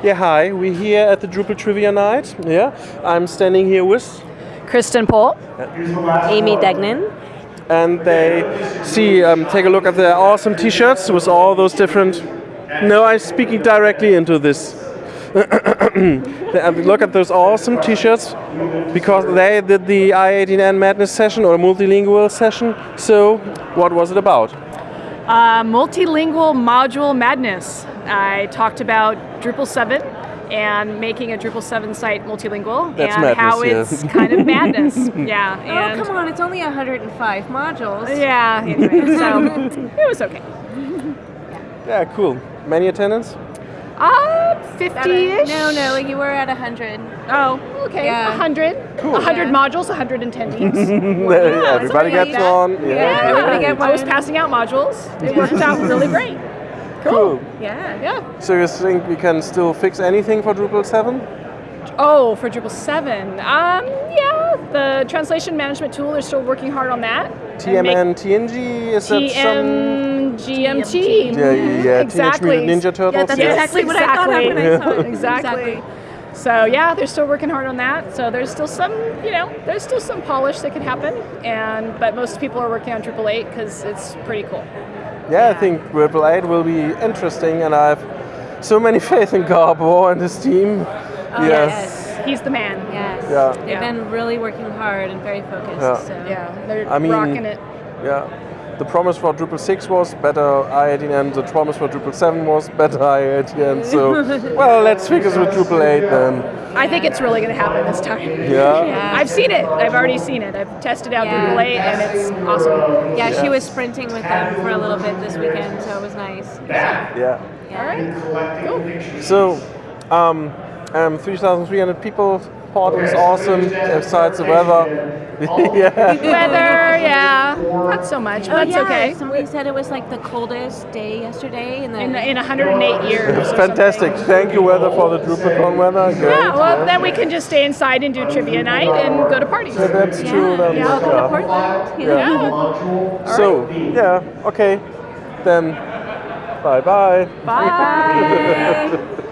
Yeah, hi. We're here at the Drupal Trivia Night. Yeah, I'm standing here with, Kristen Pol. Aimee Degnan. and they see, um, take a look at the awesome T-shirts with all those different. No, I'm speaking directly into this. Look at those awesome T-shirts because they did the I18N Madness session or multilingual session. So, what was it about? Uh, multilingual module madness. I talked about Drupal 7 and making a Drupal 7 site multilingual That's and madness, how yeah. it's kind of madness. yeah. Oh, And come on, it's only 105 modules. Yeah, anyway, so it was okay. Yeah, cool. Many attendance? Uh, 50-ish? No, no, you were at 100. Oh, okay. Yeah. 100. Cool. 100 Yeah. modules, 100 attendees. Yeah, everybody something like gets that. on. Yeah, everybody get I was passing out modules. It worked out really great. Cool. Yeah. Yeah. So you think we can still fix anything for Drupal 7? Oh, for Drupal 7. Um, yeah, the translation management tool, they're still working hard on that. And make- TMN, TNG, is that some... TMGMT. Yeah, yeah, yeah. Exactly. Teenage Mutant Ninja Turtles. Yeah, that's yeah. exactly what I thought of when I saw it. Exactly. So yeah, they're still working hard on that. So there's still some, you know, there's still some polish that can happen. And but most people are working on Drupal 8 because it's pretty cool. Yeah, I think Drupal 8 will be interesting, and I have so many faith in Gábor and his team. Oh, yes. He's the man. Yes. Yeah. They've Yeah. been really working hard and very focused. Yeah. So. Yeah, they're I mean- rocking it. Yeah. The promise for Drupal 6 was better i18n, the promise for Drupal 7 was better i18n, so, well, let's fix it with Drupal 8 then. I think it's really going to happen this time. Yeah? Yeah. I've seen it. I've already seen it. I've tested out Yeah. Drupal 8 and it's awesome. Yeah, Yeah. she was sprinting with them for a little bit this weekend, so it was nice. Yeah. Yeah. All right. Cool. So, um, um, 3,300 people, part was awesome, besides the weather. yeah. Weather, yeah, not so much, but Oh, that's yeah. okay. Somebody said it was like the coldest day yesterday. In the, In, in 108 years. or Fantastic. something. Thank you, weather, for the DrupalCon weather. Great. Yeah, well, then we can just stay inside and do trivia night and go to parties. Yeah, that's yeah, true. Then, yeah, I'll go to yeah. Portland. Yeah. know. Yeah. So, yeah, okay. Then, bye bye. Bye. Bye.